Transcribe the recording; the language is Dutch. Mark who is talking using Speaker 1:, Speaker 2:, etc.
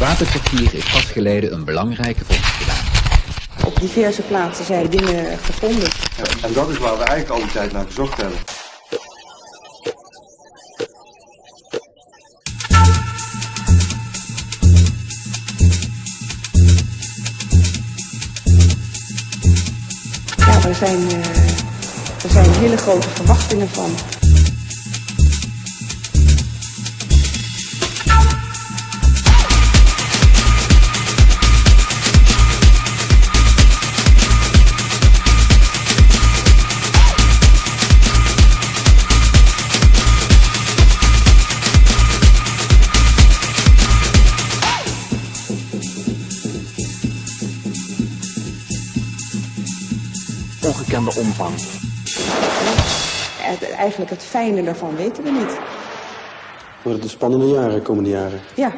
Speaker 1: Waterkwartier heeft pas geleden een belangrijke vondst gedaan.
Speaker 2: Op diverse plaatsen zijn dingen gevonden.
Speaker 3: Ja, en dat is waar we eigenlijk al die tijd naar gezocht hebben.
Speaker 2: Ja, er zijn, er zijn hele grote verwachtingen van.
Speaker 4: Ongekende omvang.
Speaker 2: Het, eigenlijk het fijne daarvan weten we niet.
Speaker 3: Worden het spannende jaren, komende jaren?
Speaker 2: Ja,